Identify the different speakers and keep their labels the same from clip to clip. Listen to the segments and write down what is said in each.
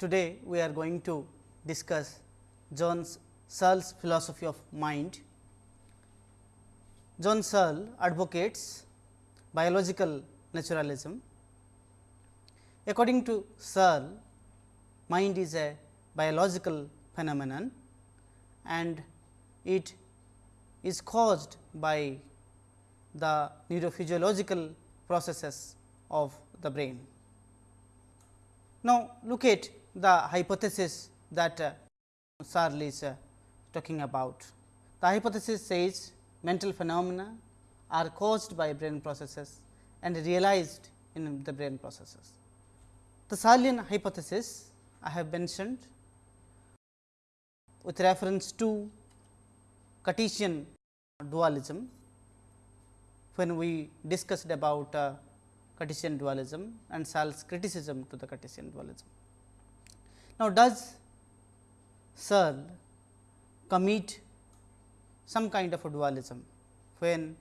Speaker 1: today we are going to discuss John Searle's philosophy of mind. John Searle advocates biological naturalism. According to Searle, mind is a biological phenomenon and it is caused by the neurophysiological processes of the brain. Now, look at the hypothesis that uh, Searle is uh, talking about. The hypothesis says mental phenomena are caused by brain processes and realized in the brain processes. The Searlean hypothesis I have mentioned with reference to Cartesian dualism when we discussed about uh, Cartesian dualism and Searle's criticism to the Cartesian dualism. Now, does Searle commit some kind of a dualism when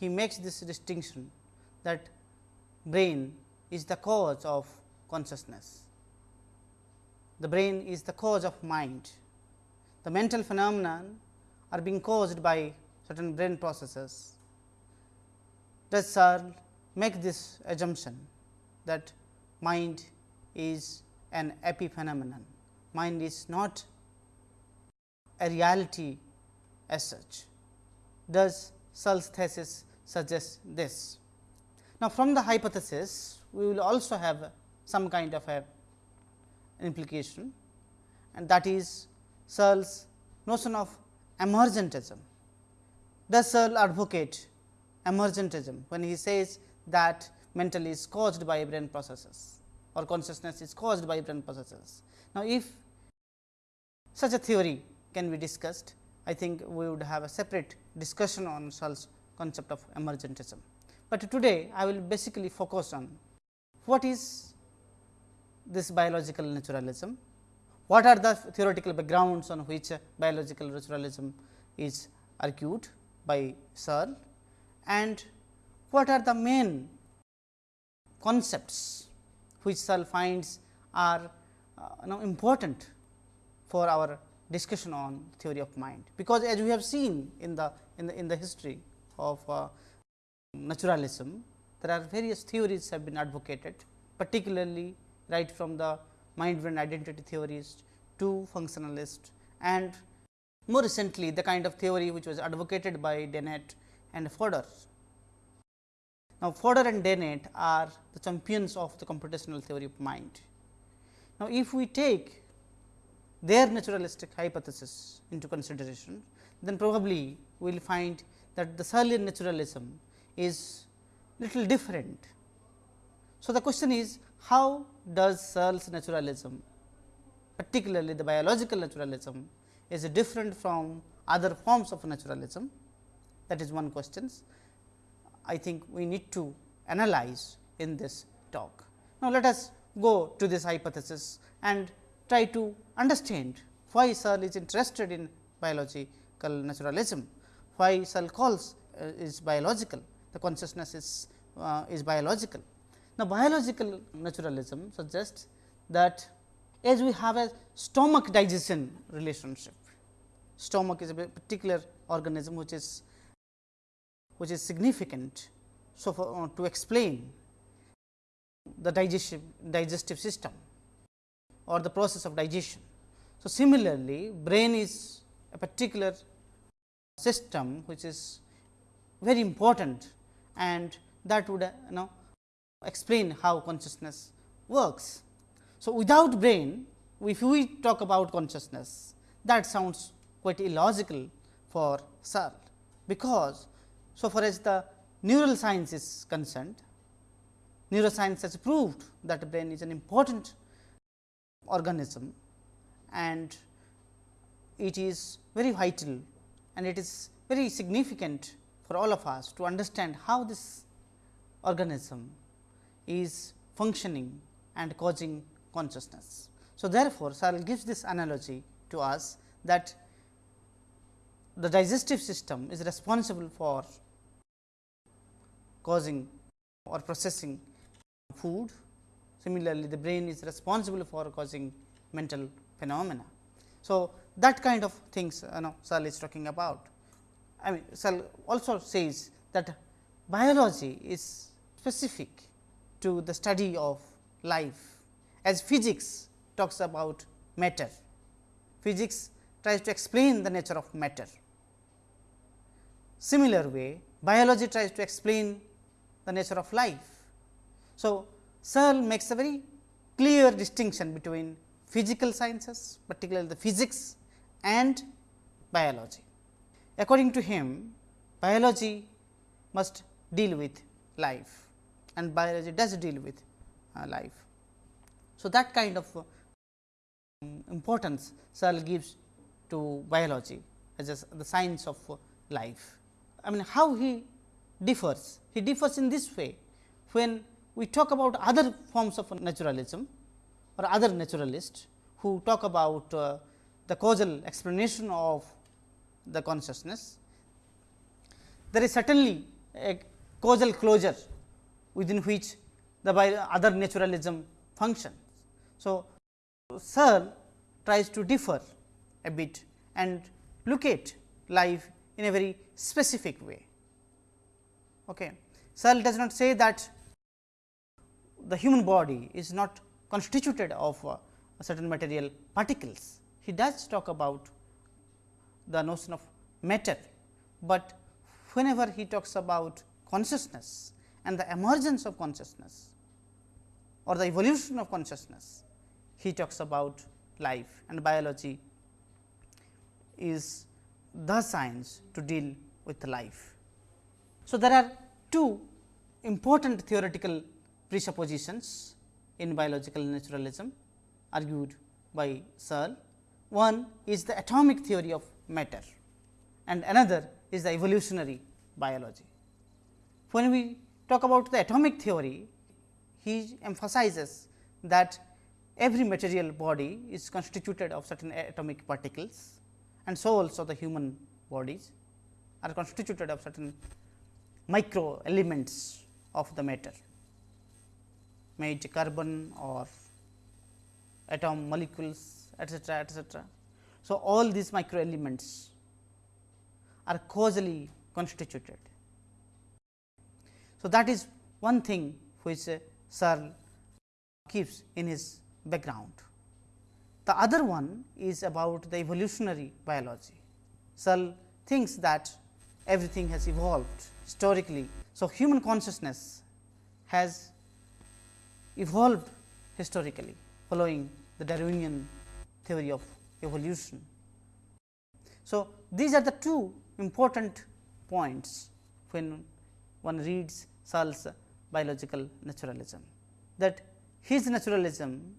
Speaker 1: he makes this distinction that brain is the cause of consciousness. The brain is the cause of mind. The mental phenomena are being caused by certain brain processes. Does Searle make this assumption that mind is an epiphenomenon, mind is not a reality as such. Does Searle's thesis suggest this? Now, from the hypothesis we will also have some kind of a implication and that is Searle's notion of emergentism. Does Searle advocate emergentism when he says that mental is caused by brain processes or consciousness is caused by brain processes. Now, if such a theory can be discussed, I think we would have a separate discussion on Searle's concept of emergentism. But today I will basically focus on what is this biological naturalism, what are the theoretical backgrounds on which biological naturalism is argued by Searle and what are the main concepts which finds are uh, know important for our discussion on theory of mind. Because as we have seen in the in the in the history of uh, naturalism, there are various theories have been advocated particularly right from the mind brain identity theorists to functionalist and more recently the kind of theory which was advocated by Dennett and Fodor. Now, Fodor and Dennett are the champions of the computational theory of mind. Now, if we take their naturalistic hypothesis into consideration, then probably we will find that the Searlean naturalism is little different. So, the question is how does Searle's naturalism particularly the biological naturalism is different from other forms of naturalism that is one question. I think we need to analyze in this talk. Now, let us go to this hypothesis and try to understand why Searle is interested in biological naturalism, why Searle calls uh, is biological, the consciousness is, uh, is biological. Now, biological naturalism suggests that as we have a stomach digestion relationship, stomach is a particular organism which is which is significant. So, for, uh, to explain the digestive, digestive system or the process of digestion. So, similarly, brain is a particular system which is very important and that would uh, you know explain how consciousness works. So, without brain if we talk about consciousness that sounds quite illogical for Searle, because so far as the neural science is concerned, neuroscience has proved that the brain is an important organism and it is very vital and it is very significant for all of us to understand how this organism is functioning and causing consciousness. So, therefore, Searle gives this analogy to us that the digestive system is responsible for causing or processing food. Similarly, the brain is responsible for causing mental phenomena. So, that kind of things you know Searle is talking about. I mean Searle also says that biology is specific to the study of life as physics talks about matter. Physics tries to explain the nature of matter. Similar way biology tries to explain the nature of life. So, Searle makes a very clear distinction between physical sciences particularly the physics and biology. According to him biology must deal with life and biology does deal with uh, life. So, that kind of uh, importance Searle gives to biology as a, the science of uh, life. I mean how he differs? He differs in this way when we talk about other forms of naturalism or other naturalists who talk about uh, the causal explanation of the consciousness. There is certainly a causal closure within which the other naturalism functions. So, Searle tries to differ a bit and look at life in a very specific way. Okay. Searle does not say that the human body is not constituted of uh, certain material particles. He does talk about the notion of matter, but whenever he talks about consciousness and the emergence of consciousness or the evolution of consciousness, he talks about life and biology is the science to deal with life. So, there are two important theoretical presuppositions in biological naturalism argued by Searle. One is the atomic theory of matter and another is the evolutionary biology. When we talk about the atomic theory, he emphasizes that every material body is constituted of certain atomic particles and so also the human bodies are constituted of certain micro elements of the matter made carbon or atom molecules etcetera etcetera. So, all these micro elements are causally constituted. So, that is one thing which Searle keeps in his background. The other one is about the evolutionary biology. Searle thinks that everything has evolved historically. So, human consciousness has evolved historically following the Darwinian theory of evolution. So, these are the two important points when one reads Searle's biological naturalism that his naturalism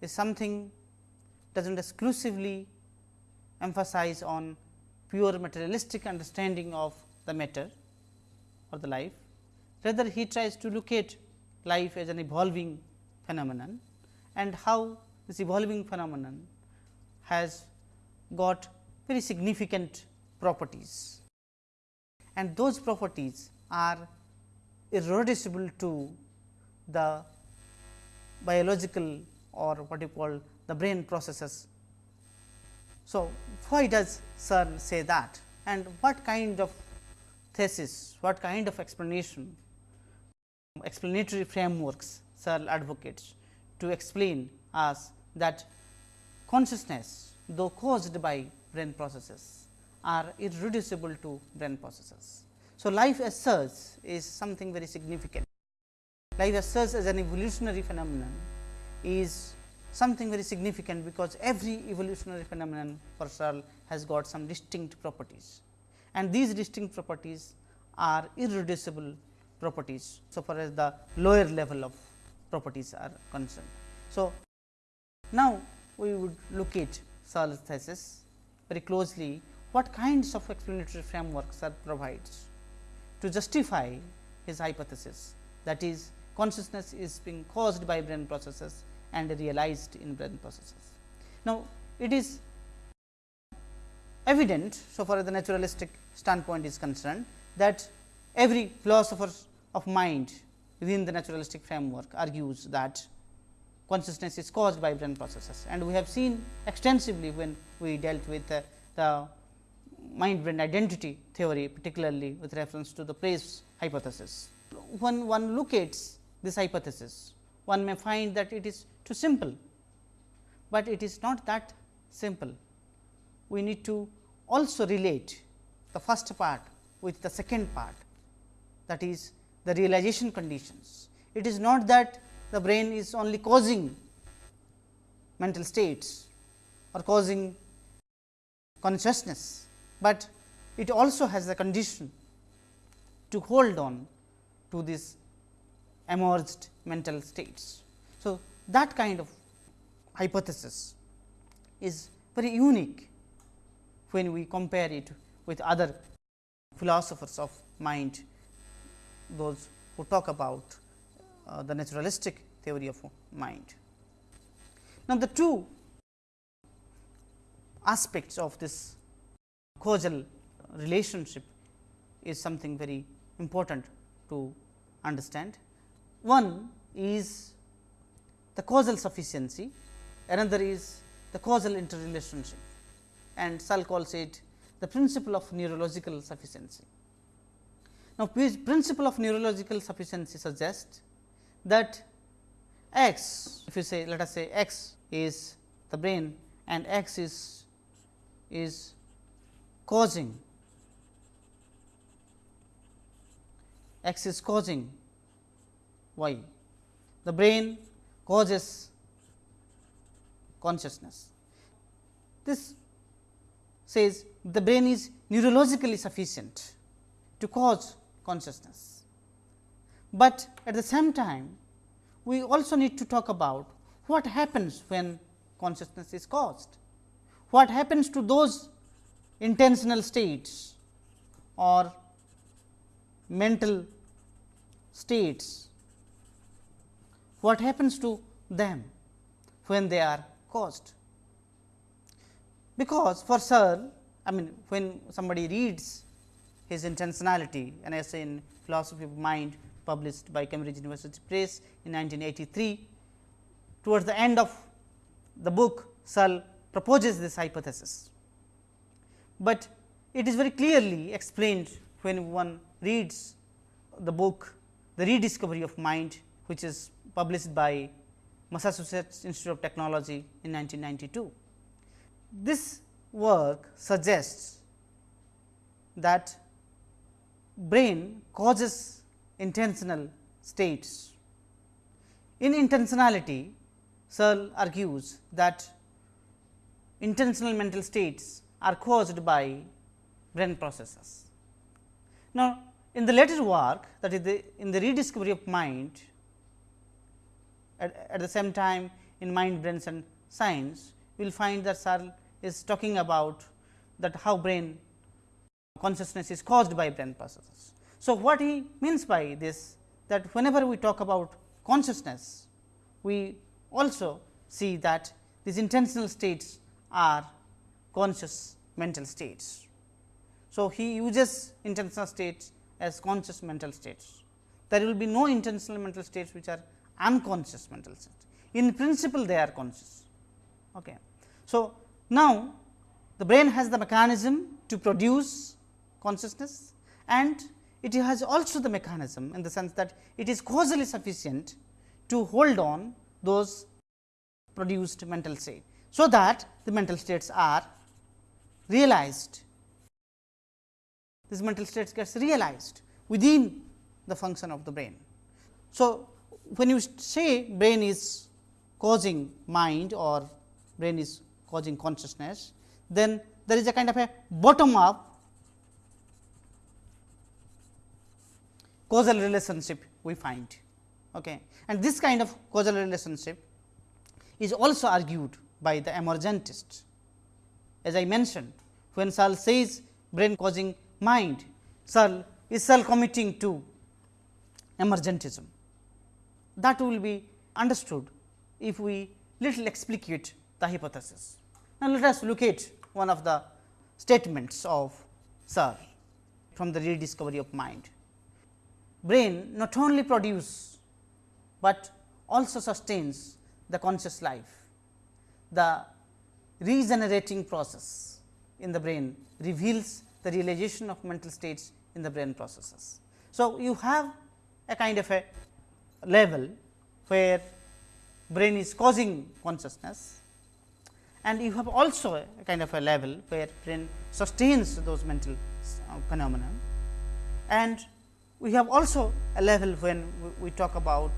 Speaker 1: is something does not exclusively emphasize on pure materialistic understanding of the matter or the life. Rather, he tries to look at life as an evolving phenomenon and how this evolving phenomenon has got very significant properties and those properties are irreducible to the biological or what you call the brain processes. So, why does Searle say that and what kind of thesis, what kind of explanation, explanatory frameworks Searle advocates to explain us that consciousness though caused by brain processes are irreducible to brain processes. So, life as such is something very significant. Life as such as an evolutionary phenomenon is something very significant, because every evolutionary phenomenon for Searle has got some distinct properties and these distinct properties are irreducible properties. So, far as the lower level of properties are concerned. So, now we would look at Searle's thesis very closely what kinds of explanatory frameworks are provides to justify his hypothesis that is consciousness is being caused by brain processes and realized in brain processes. Now, it is evident so far as the naturalistic standpoint is concerned that every philosopher of mind within the naturalistic framework argues that consciousness is caused by brain processes and we have seen extensively when we dealt with uh, the mind brain identity theory particularly with reference to the place hypothesis. When one at this hypothesis, one may find that it is too simple, but it is not that simple. We need to also relate the first part with the second part that is the realization conditions. It is not that the brain is only causing mental states or causing consciousness, but it also has a condition to hold on to these emerged mental states. So, that kind of hypothesis is very unique when we compare it with other philosophers of mind, those who talk about uh, the naturalistic theory of mind. Now, the two aspects of this causal relationship is something very important to understand. One is the causal sufficiency, another is the causal interrelationship and Searle calls it the principle of neurological sufficiency. Now, principle of neurological sufficiency suggests that x, if you say let us say x is the brain and x is is causing x is causing y. The brain causes consciousness. This says the brain is neurologically sufficient to cause consciousness. But at the same time, we also need to talk about what happens when consciousness is caused. What happens to those intentional states or mental states, what happens to them when they are caused. Because for Searle, I mean when somebody reads his intentionality an essay in philosophy of mind published by Cambridge University Press in 1983. Towards the end of the book, Searle proposes this hypothesis, but it is very clearly explained when one reads the book The Rediscovery of Mind, which is published by Massachusetts Institute of Technology in 1992. This work suggests that brain causes intentional states. In intentionality, Searle argues that intentional mental states are caused by brain processes. Now, in the later work that is the, in the rediscovery of mind, at, at the same time in mind, brains and science, we will find that Searle is talking about that how brain consciousness is caused by brain processes. So, what he means by this that whenever we talk about consciousness, we also see that these intentional states are conscious mental states. So, he uses intentional states as conscious mental states. There will be no intentional mental states which are unconscious mental states. In principle, they are conscious. Okay. So, now the brain has the mechanism to produce consciousness and it has also the mechanism in the sense that it is causally sufficient to hold on those produced mental state. So, that the mental states are realized, this mental states gets realized within the function of the brain. So, when you say brain is causing mind or brain is causing consciousness, then there is a kind of a bottom up causal relationship we find. Okay. And this kind of causal relationship is also argued by the emergentists. As I mentioned, when Searle says brain causing mind, Searle is Searle committing to emergentism. That will be understood if we little explicate the hypothesis. Now, let us look at one of the statements of Searle from the rediscovery of mind brain not only produce, but also sustains the conscious life, the regenerating process in the brain reveals the realization of mental states in the brain processes. So, you have a kind of a level where brain is causing consciousness and you have also a kind of a level where brain sustains those mental uh, phenomena and we have also a level when we, talk about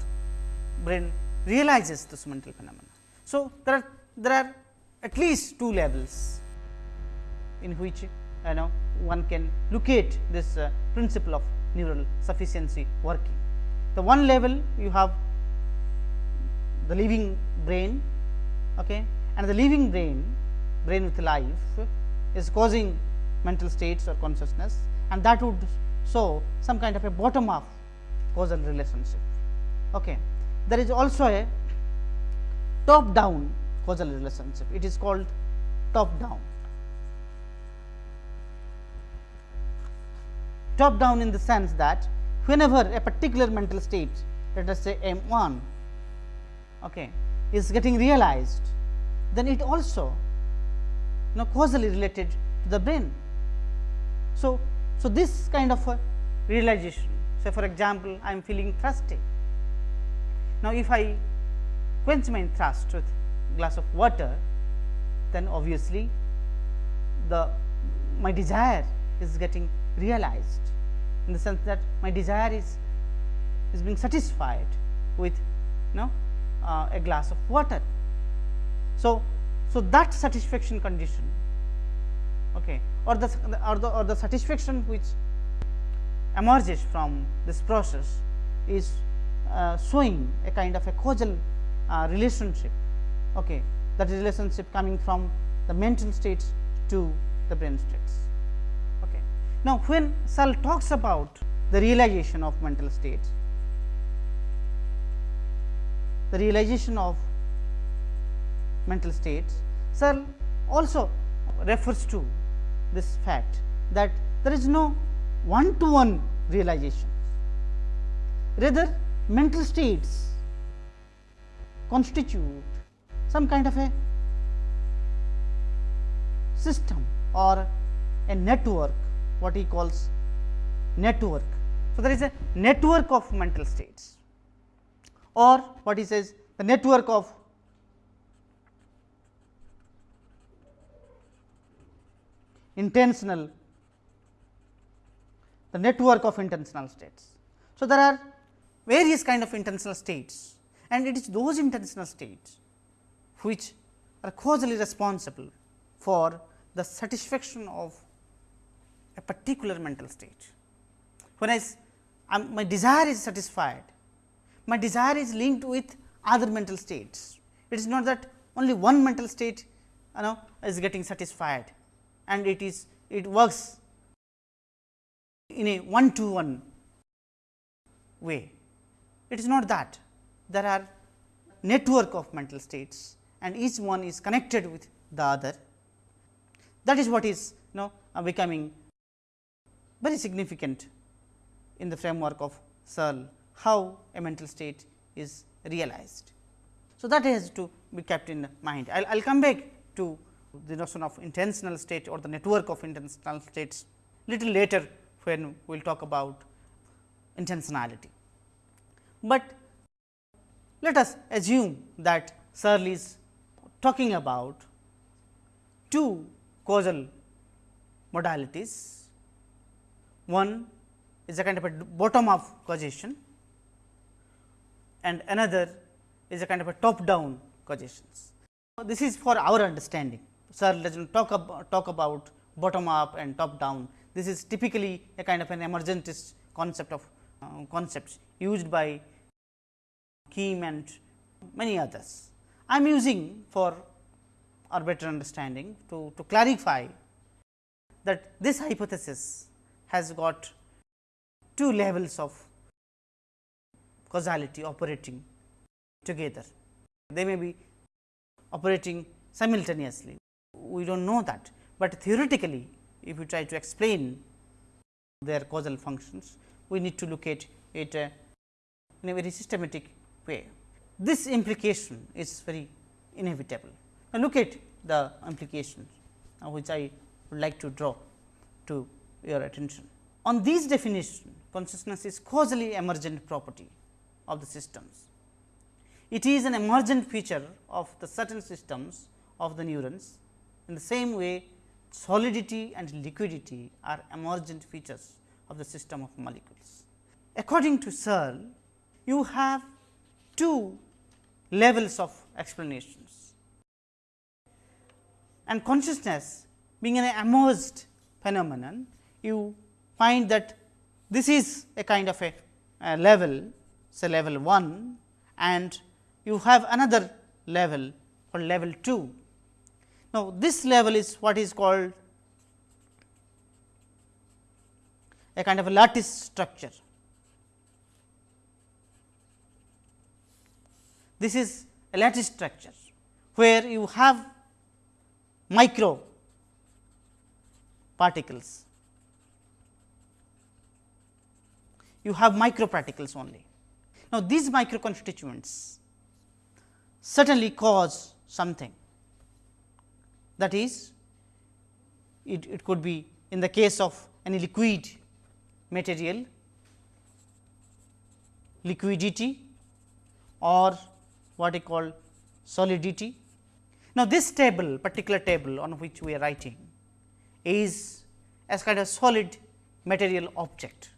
Speaker 1: brain realizes this mental phenomena. So, there are there are at least two levels in which you know one can locate this uh, principle of neural sufficiency working. The one level you have the living brain okay, and the living brain brain with life is causing mental states or consciousness and that would show some kind of a bottom up causal relationship. Okay. There is also a top down causal relationship, it is called top down. Top down in the sense that whenever a particular mental state let us say M 1 okay, is getting realized, then it also you know causally related to the brain. So, so this kind of a realization say for example, I am feeling thirsty. Now, if I quench my thirst with glass of water, then obviously the my desire is getting realized in the sense that my desire is is being satisfied with you know uh, a glass of water. So, so that satisfaction condition okay, or the or the or the satisfaction which emerges from this process is uh, showing a kind of a causal uh, relationship okay, that relationship coming from the mental states to the brain states. Okay. Now, when Searle talks about the realization of mental states, the realization of mental states, Searle also refers to this fact that there is no one to one realization. Rather mental states constitute some kind of a system or a network what he calls network. So, there is a network of mental states or what he says the network of intentional the network of intentional states. So, there are various kind of intentional states and it is those intentional states which are causally responsible for the satisfaction of a particular mental state. When I um, my desire is satisfied, my desire is linked with other mental states. It is not that only one mental state you know is getting satisfied and it is it works in a one to one way. It is not that there are network of mental states and each one is connected with the other. That is what is you know uh, becoming very significant in the framework of Searle, how a mental state is realized. So, that has to be kept in mind. I will come back to the notion of intentional state or the network of intentional states little later when we will talk about intentionality. But let us assume that Searle is talking about two causal modalities. One is a kind of a bottom up causation and another is a kind of a top down causations. This is for our understanding. Does not talk talk about bottom up and top down. This is typically a kind of an emergentist concept of uh, concepts used by Kim and many others. I am using for our better understanding to, to clarify that this hypothesis has got two levels of causality operating together. They may be operating simultaneously we do not know that, but theoretically if you try to explain their causal functions, we need to look at it uh, in a very systematic way. this implication is very inevitable. Now, look at the implications uh, which I would like to draw to your attention. On these definition, consciousness is causally emergent property of the systems. It is an emergent feature of the certain systems of the neurons. In the same way, solidity and liquidity are emergent features of the system of molecules. According to Searle, you have two levels of explanations and consciousness being an emerged phenomenon, you find that this is a kind of a, a level say level 1 and you have another level called level 2. Now, this level is what is called a kind of a lattice structure. This is a lattice structure, where you have micro particles. You have micro particles only. Now, these micro constituents certainly cause something that is it, it could be in the case of any liquid material liquidity or what I call solidity. Now, this table particular table on which we are writing is as kind of solid material object.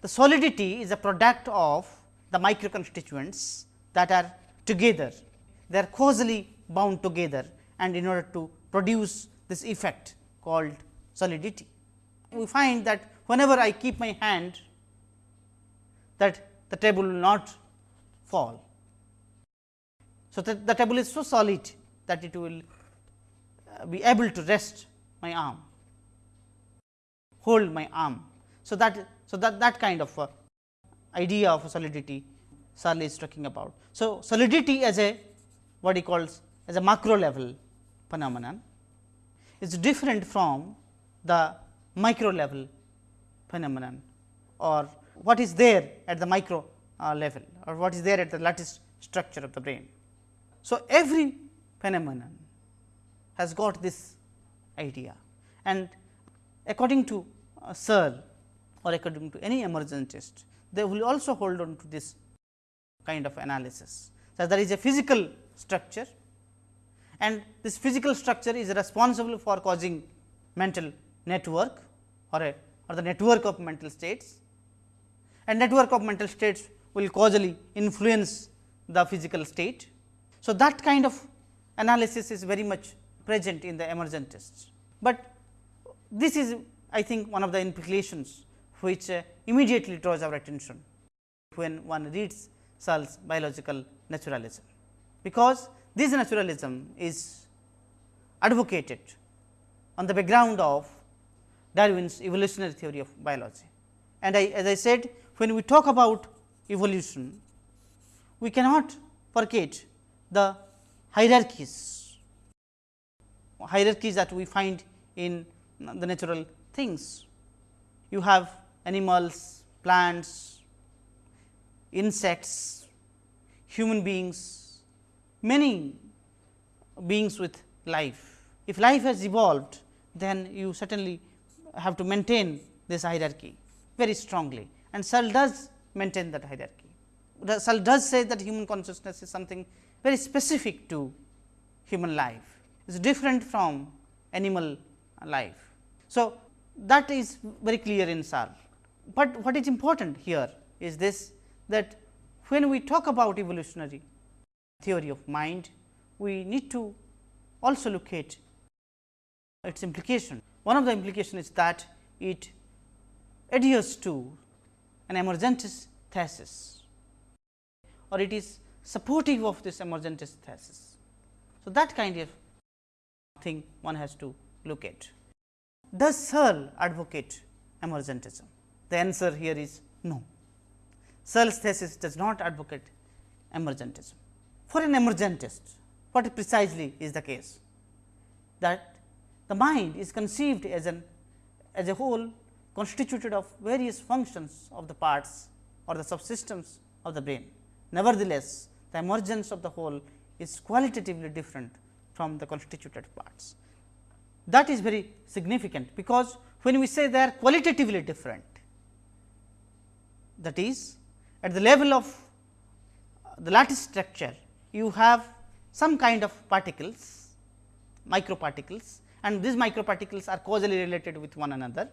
Speaker 1: The solidity is a product of the micro constituents that are together, they are causally bound together and in order to produce this effect called solidity. We find that whenever I keep my hand that the table will not fall. So, that the table is so solid that it will uh, be able to rest my arm, hold my arm. So, that so that that kind of idea of solidity Searle is talking about. So, solidity as a what he calls as a macro level phenomenon is different from the micro level phenomenon or what is there at the micro uh, level or what is there at the lattice structure of the brain. So, every phenomenon has got this idea and according to uh, Searle or according to any emergentist, they will also hold on to this kind of analysis. So, there is a physical structure and this physical structure is responsible for causing mental network or a or the network of mental states. And network of mental states will causally influence the physical state. So, that kind of analysis is very much present in the emergentists, but this is I think one of the implications which uh, immediately draws our attention when one reads Searle's biological naturalism, because this naturalism is advocated on the background of Darwin's evolutionary theory of biology. And I, as I said when we talk about evolution, we cannot forget the hierarchies, hierarchies that we find in the natural things. You have animals, plants, insects, human beings, many beings with life. If life has evolved, then you certainly have to maintain this hierarchy very strongly and Searle does maintain that hierarchy. Searle does say that human consciousness is something very specific to human life, it is different from animal life. So, that is very clear in Searle, but what is important here is this that when we talk about evolutionary theory of mind, we need to also look at its implication. One of the implications is that it adheres to an emergentist thesis or it is supportive of this emergentist thesis. So, that kind of thing one has to look at. Does Searle advocate emergentism? The answer here is no. Searle's thesis does not advocate emergentism. For an emergentist, what precisely is the case? That the mind is conceived as an as a whole constituted of various functions of the parts or the subsystems of the brain. Nevertheless, the emergence of the whole is qualitatively different from the constituted parts. That is very significant, because when we say they are qualitatively different, that is at the level of the lattice structure, you have some kind of particles, microparticles and these microparticles are causally related with one another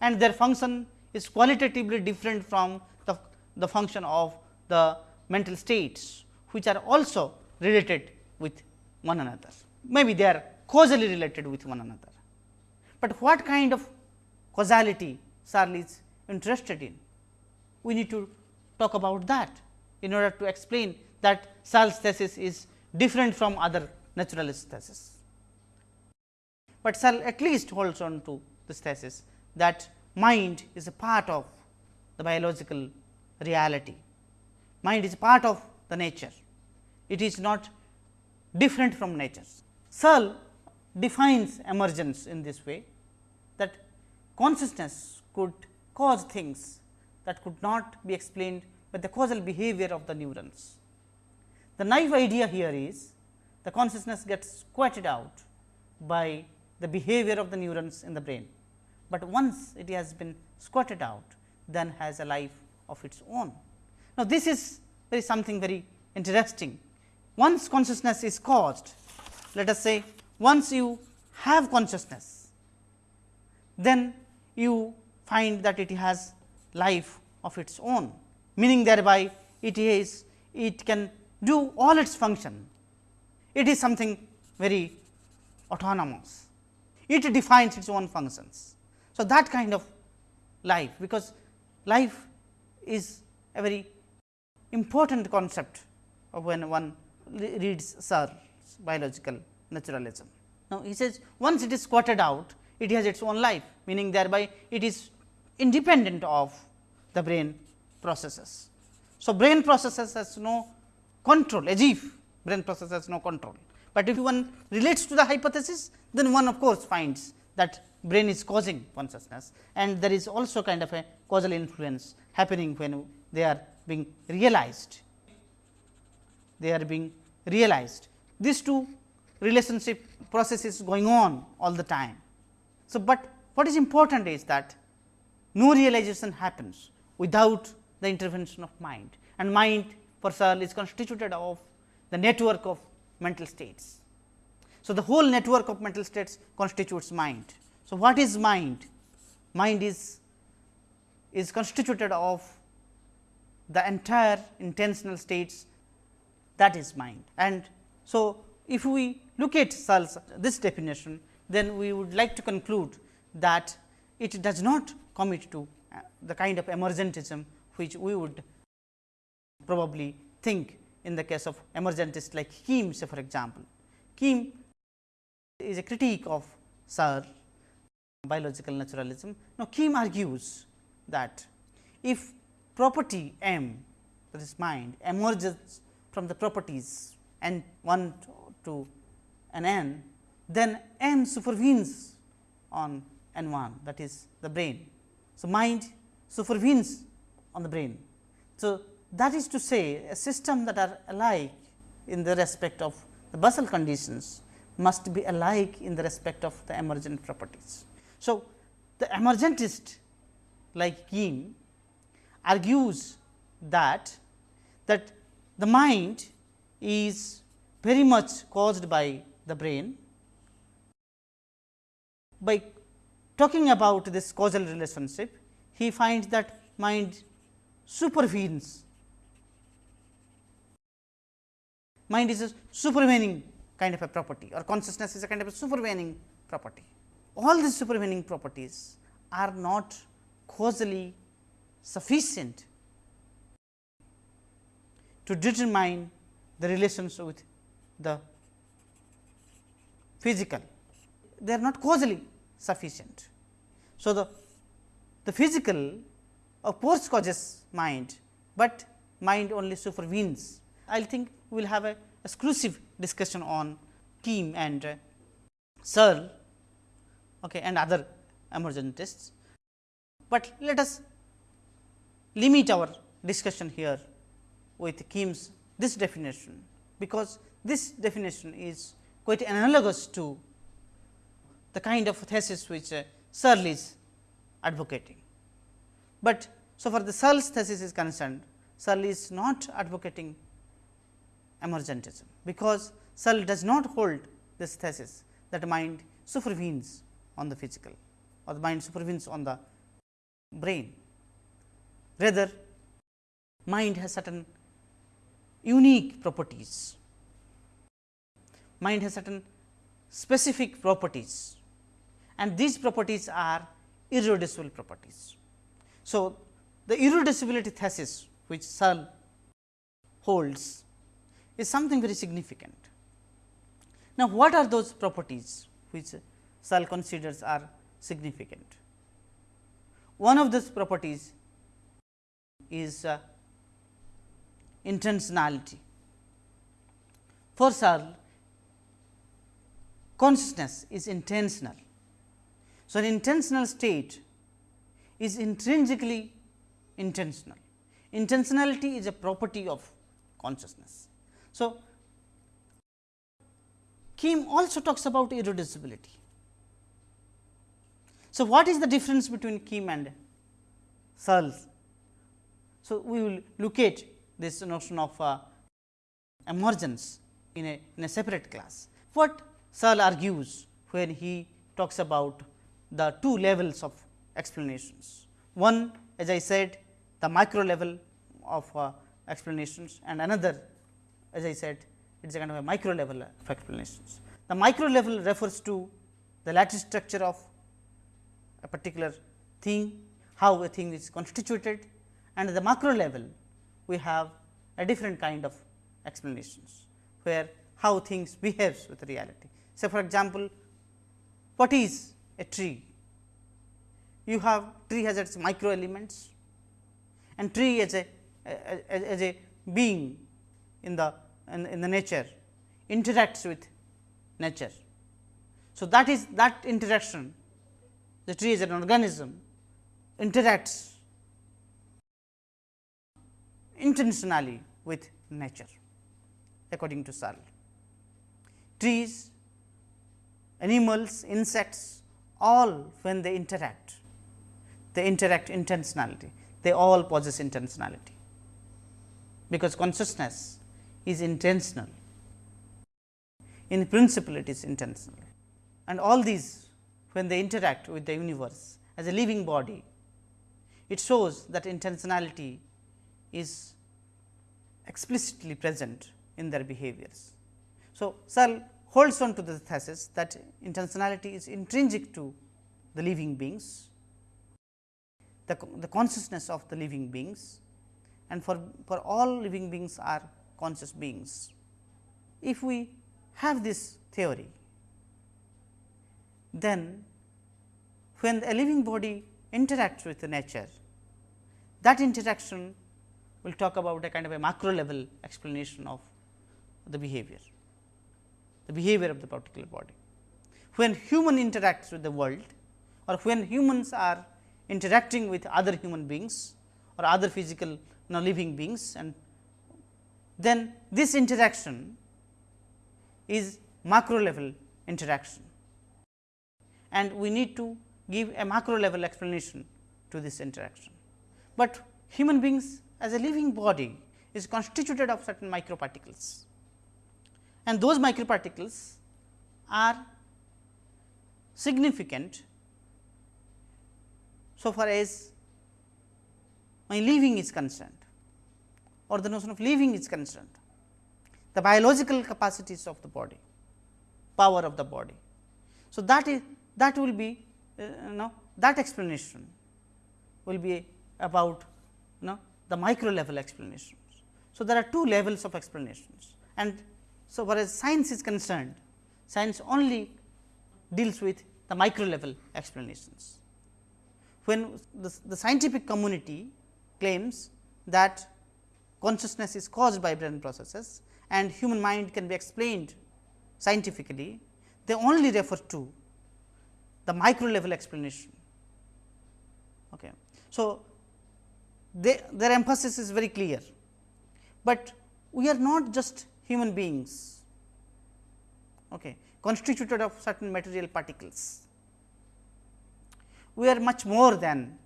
Speaker 1: and their function is qualitatively different from the, the function of the mental states, which are also related with one another. Maybe they are causally related with one another, but what kind of causality Searle is interested in? We need to talk about that in order to explain that Searle's thesis is different from other naturalist thesis. But Searle at least holds on to this thesis that mind is a part of the biological reality. Mind is part of the nature. It is not different from nature. Searle defines emergence in this way that consciousness could cause things that could not be explained by the causal behavior of the neurons. The naive idea here is the consciousness gets squatted out by the behavior of the neurons in the brain, but once it has been squatted out then has a life of its own. Now, this is very something very interesting. Once consciousness is caused, let us say once you have consciousness, then you find that it has life of its own, meaning thereby it is it can do all its function. It is something very autonomous it defines its own functions. So, that kind of life, because life is a very important concept when one reads Searle's biological naturalism. Now, he says once it is squatted out, it has its own life, meaning thereby it is independent of the brain processes. So, brain processes has no control as if brain process has no control. But if one relates to the hypothesis, then one of course finds that brain is causing consciousness and there is also kind of a causal influence happening when they are being realized. They are being realized. These two relationship processes going on all the time. So, but what is important is that no realization happens without the intervention of mind and mind for Searle is constituted of the network of mental states. So, the whole network of mental states constitutes mind. So, what is mind? Mind is, is constituted of the entire intentional states that is mind. And so, if we look at Searle's this definition, then we would like to conclude that it does not commit to uh, the kind of emergentism which we would probably think in the case of emergentists like Kim say for example. Kim is a critique of Searle biological naturalism. Now, Kim argues that if property M that is mind emerges from the properties n 1 to n n, then M supervenes on n 1 that is the brain. So, mind supervenes on the brain. So, that is to say a system that are alike in the respect of the basal conditions must be alike in the respect of the emergent properties. So, the emergentist like Kim argues that that the mind is very much caused by the brain. By talking about this causal relationship, he finds that mind supervenes mind is a supervening kind of a property or consciousness is a kind of a supervening property. All these supervening properties are not causally sufficient to determine the relations with the physical, they are not causally sufficient. So, the, the physical of course causes mind, but mind only supervenes. I will think we will have a exclusive discussion on Kim and uh, Searle okay, and other emergentists. But let us limit our discussion here with Kim's this definition, because this definition is quite analogous to the kind of thesis which uh, Searle is advocating. But so far the Searle's thesis is concerned, Searle is not advocating emergentism, because Searle does not hold this thesis that mind supervenes on the physical or the mind supervenes on the brain. Rather, mind has certain unique properties, mind has certain specific properties and these properties are irreducible properties. So, the irreducibility thesis which Searle holds is something very significant. Now, what are those properties which Searle considers are significant? One of those properties is uh, intentionality. For Searle, consciousness is intentional. So, an intentional state is intrinsically intentional. Intentionality is a property of consciousness. So, Kim also talks about irreducibility. So, what is the difference between Kim and Searle? So, we will look at this notion of uh, emergence in a, in a separate class. What Searle argues when he talks about the two levels of explanations. One as I said the micro level of uh, explanations and another as I said it is a kind of a micro level of explanations. The micro level refers to the lattice structure of a particular thing, how a thing is constituted and the macro level we have a different kind of explanations, where how things behaves with reality. So, for example, what is a tree. You have tree has its micro elements and tree as a as, as a being in the in, in the nature interacts with nature. So, that is that interaction the tree is an organism interacts intentionally with nature according to Searle. Trees, animals, insects all when they interact, they interact intentionality, they all possess intentionality, because consciousness is intentional. In principle, it is intentional and all these when they interact with the universe as a living body, it shows that intentionality is explicitly present in their behaviors. So, Searle holds on to the thesis that intentionality is intrinsic to the living beings, the, the consciousness of the living beings and for, for all living beings are conscious beings. If we have this theory, then when a living body interacts with the nature, that interaction will talk about a kind of a macro level explanation of the behavior the behavior of the particular body. When human interacts with the world or when humans are interacting with other human beings or other physical you know, living beings and then this interaction is macro level interaction. And we need to give a macro level explanation to this interaction. But human beings as a living body is constituted of certain microparticles. And those microparticles are significant so far as my living is concerned or the notion of living is concerned, the biological capacities of the body, power of the body. So, that is that will be uh, you know that explanation will be about you know the micro level explanations. So, there are two levels of explanations and so, far as science is concerned, science only deals with the micro level explanations. When the, the scientific community claims that consciousness is caused by brain processes and human mind can be explained scientifically, they only refer to the micro level explanation. Okay. So, they, their emphasis is very clear, but we are not just human beings okay, constituted of certain material particles. We are much more than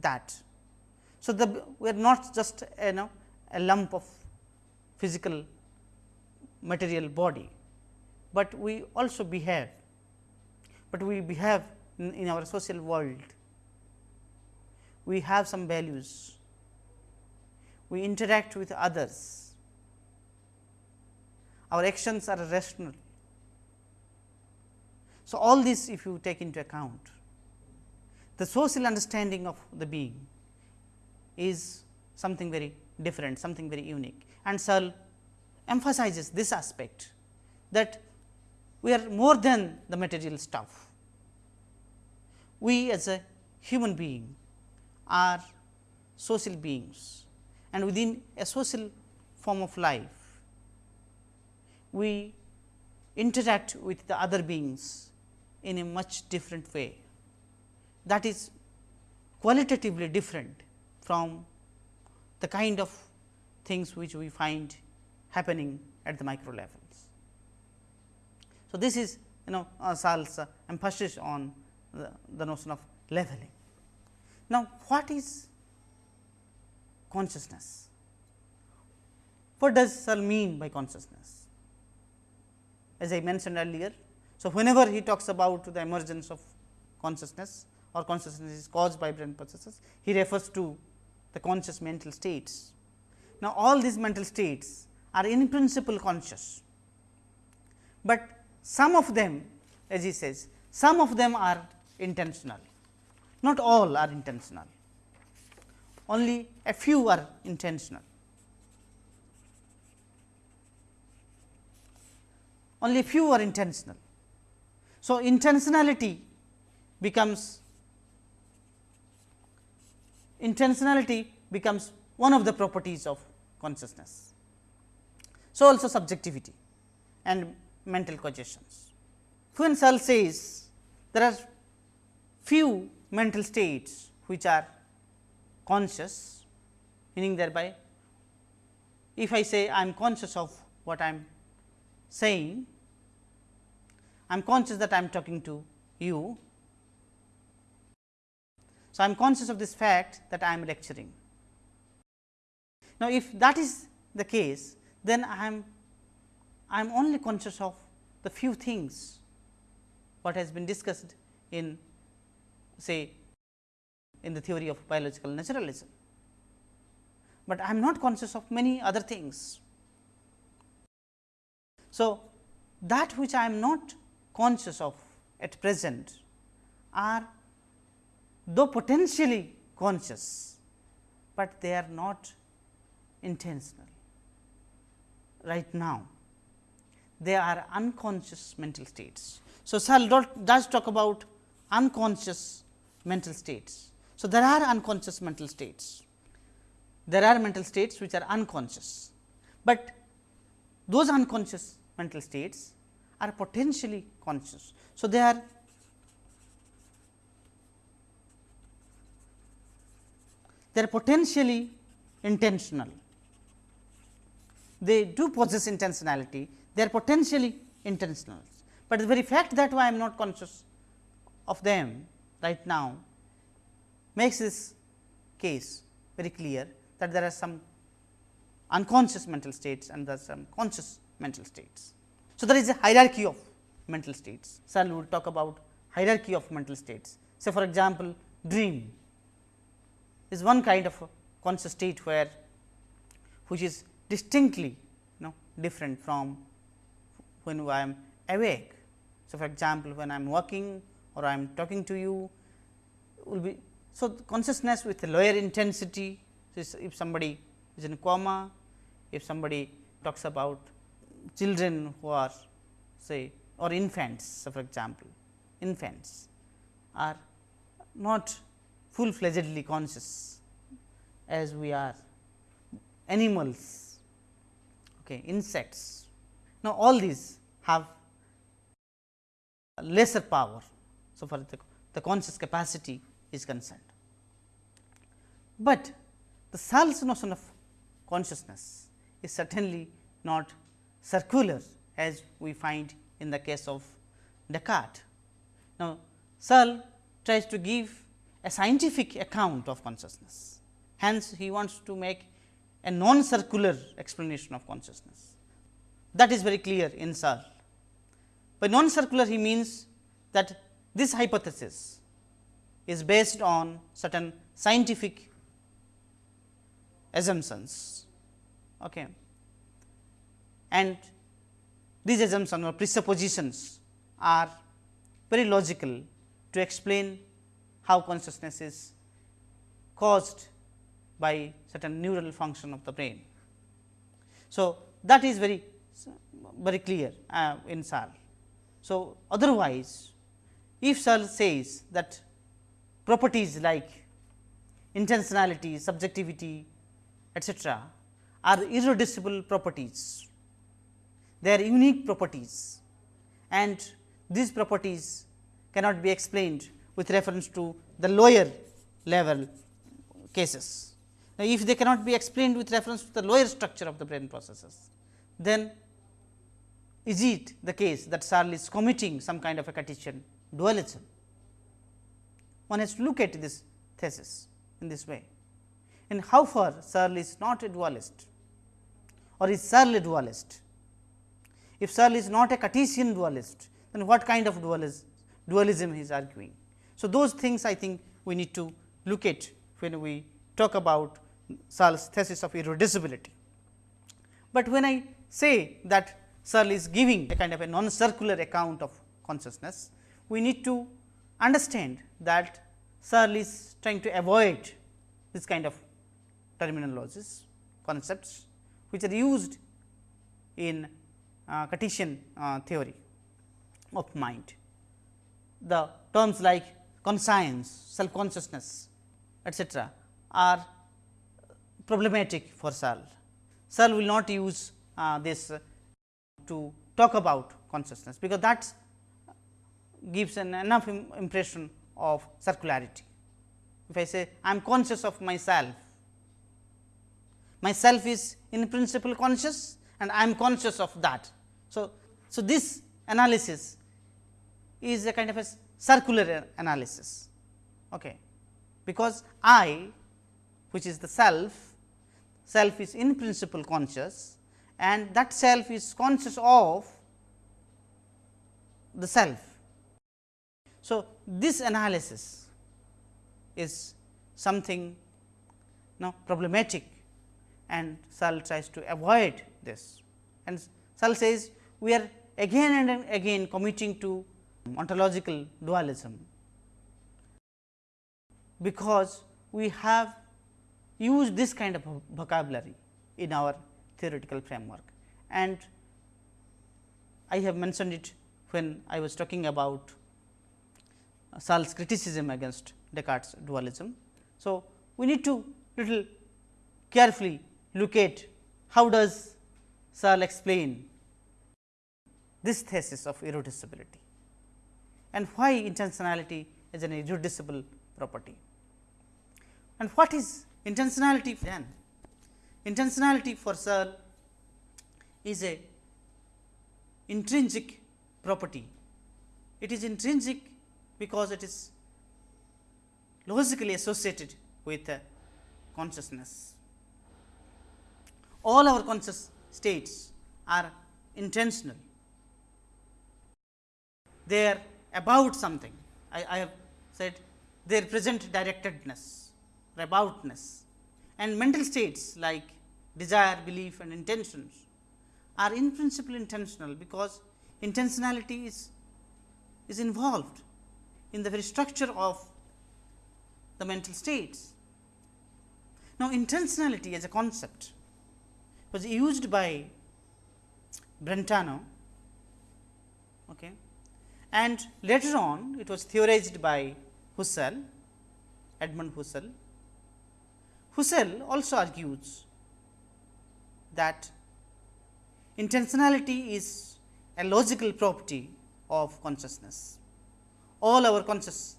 Speaker 1: that. So, the we are not just you know a lump of physical material body, but we also behave, but we behave in, in our social world. We have some values, we interact with others, our actions are rational. So, all this if you take into account, the social understanding of the being is something very different, something very unique and Searle emphasizes this aspect that we are more than the material stuff. We as a human being are social beings and within a social form of life, we interact with the other beings in a much different way. That is qualitatively different from the kind of things which we find happening at the micro levels. So, this is you know uh, Searle's uh, emphasis on the, the notion of leveling. Now, what is consciousness? What does Searle mean by consciousness? As I mentioned earlier, so whenever he talks about the emergence of consciousness or consciousness is caused by brain processes, he refers to the conscious mental states. Now, all these mental states are in principle conscious, but some of them as he says some of them are intentional, not all are intentional, only a few are intentional. Only few are intentional. So, intentionality becomes intentionality becomes one of the properties of consciousness. So, also subjectivity and mental cognitions. When Searle says there are few mental states which are conscious, meaning thereby if I say I am conscious of what I am saying, I am conscious that I am talking to you. So, I am conscious of this fact that I am lecturing. Now, if that is the case, then I am I am only conscious of the few things what has been discussed in say in the theory of biological naturalism, but I am not conscious of many other things. So, that which I am not conscious of at present are though potentially conscious, but they are not intentional right now. They are unconscious mental states. So, Searle does talk about unconscious mental states. So, there are unconscious mental states. There are mental states which are unconscious, but those unconscious mental states are potentially conscious. So, they are they are potentially intentional they do possess intentionality, they are potentially intentional. But the very fact that I am not conscious of them right now makes this case very clear that there are some unconscious mental states and there are some conscious mental states. So, there is a hierarchy of mental states. Searle will talk about hierarchy of mental states. Say for example, dream is one kind of conscious state where which is distinctly you know different from when I am awake. So, for example, when I am working or I am talking to you will be so consciousness with a lower intensity so if somebody is in coma, if somebody talks about children who are say or infants. So, for example, infants are not full fledgedly conscious as we are animals okay, insects. Now, all these have lesser power, so far the, the conscious capacity is concerned. But the Searle's notion of consciousness is certainly not circular as we find in the case of Descartes. Now, Searle tries to give a scientific account of consciousness. Hence, he wants to make a non circular explanation of consciousness. That is very clear in Searle. By non circular, he means that this hypothesis is based on certain scientific assumptions. Okay. And these assumptions or presuppositions are very logical to explain how consciousness is caused by certain neural function of the brain. So, that is very very clear uh, in Searle. So, otherwise if Searle says that properties like intentionality, subjectivity etcetera are irreducible properties, they are unique properties and these properties cannot be explained with reference to the lower level cases. Now, if they cannot be explained with reference to the lower structure of the brain processes, then is it the case that Searle is committing some kind of a Cartesian dualism? One has to look at this thesis in this way. And how far Searle is not a dualist or is Searle a dualist? If Searle is not a Cartesian dualist, then what kind of dualism, dualism he is arguing? So, those things I think we need to look at when we talk about Searle's thesis of irreducibility. But when I say that Searle is giving a kind of a non circular account of consciousness, we need to understand that Searle is trying to avoid this kind of terminologies, concepts which are used in uh, Cartesian uh, theory of mind. The terms like conscience, self consciousness etcetera are problematic for Searle. Searle will not use uh, this to talk about consciousness, because that gives an enough impression of circularity. If I say I am conscious of myself, myself is in principle conscious and I am conscious of that. So, so this analysis is a kind of a circular analysis, okay. because I which is the self, self is in principle conscious and that self is conscious of the self. So, this analysis is something now problematic and Searle tries to avoid this and Searle says we are again and again committing to ontological dualism, because we have used this kind of vocabulary in our theoretical framework. And I have mentioned it when I was talking about Searle's criticism against Descartes dualism. So, we need to little carefully look at how does Searle explain this thesis of irreducibility and why intentionality is an irreducible property. And what is intentionality then? Intentionality for Searle is a intrinsic property. It is intrinsic because it is logically associated with consciousness. All our conscious states are intentional. They are about something. I, I have said they represent directedness, aboutness and mental states like desire, belief and intentions are in principle intentional, because intentionality is, is involved in the very structure of the mental states. Now, intentionality as a concept was used by Brentano okay, and later on it was theorized by Husserl, Edmund Husserl Husserl also argues that intentionality is a logical property of consciousness. All our conscious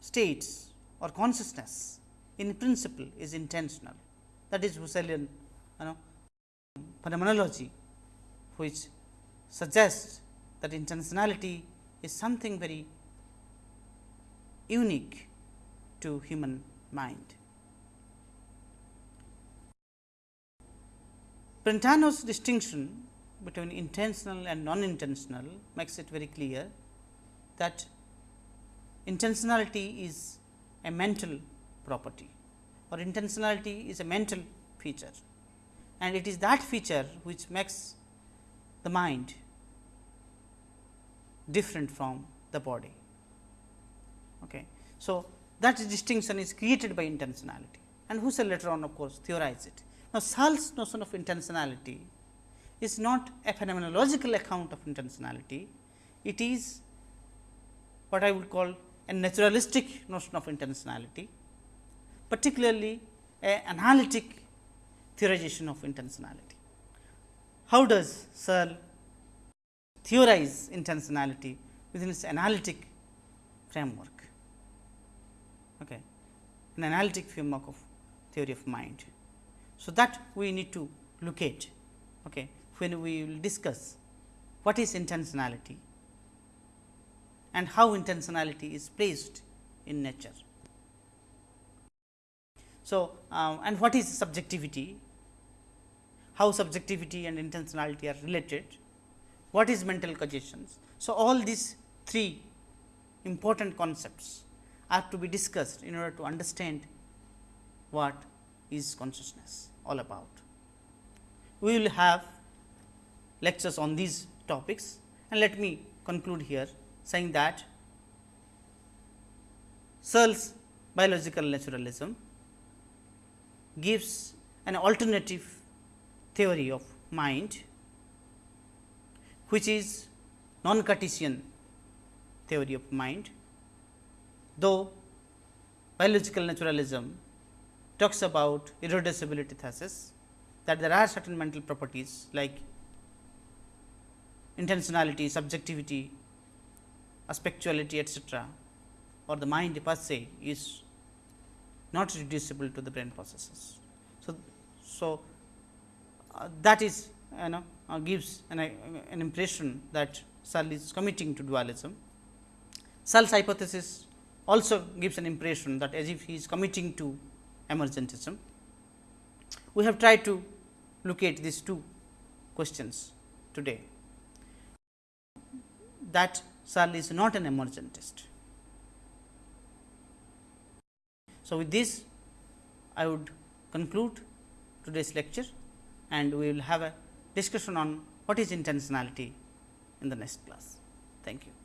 Speaker 1: states or consciousness in principle is intentional that is Husserlian you know phenomenology which suggests that intentionality is something very unique to human mind. Brentano's distinction between intentional and non-intentional makes it very clear that intentionality is a mental property or intentionality is a mental feature and it is that feature which makes the mind different from the body. Okay. So, that distinction is created by intentionality and Husserl later on of course, theorize it. Now, Searle's notion of intentionality is not a phenomenological account of intentionality, it is what I would call a naturalistic notion of intentionality, particularly a analytic theorization of intentionality. How does Searle theorize intentionality within its analytic framework? Okay. An analytic framework of theory of mind. So, that we need to look at okay, when we will discuss what is intentionality and how intentionality is placed in nature. So, um, and what is subjectivity, how subjectivity and intentionality are related, what is mental causations. So, all these three important concepts are to be discussed in order to understand what is consciousness all about. We will have lectures on these topics and let me conclude here saying that Searle's biological naturalism gives an alternative theory of mind, which is non Cartesian theory of mind, though biological naturalism talks about irreducibility thesis that there are certain mental properties like intentionality, subjectivity, aspectuality etc., or the mind per se is not reducible to the brain processes. So, so uh, that is you know uh, gives an, uh, an impression that Searle is committing to dualism. Searle's hypothesis also gives an impression that as if he is committing to emergentism. We have tried to look at these two questions today that Searle is not an emergentist. So, with this I would conclude today's lecture and we will have a discussion on what is intentionality in the next class. Thank you.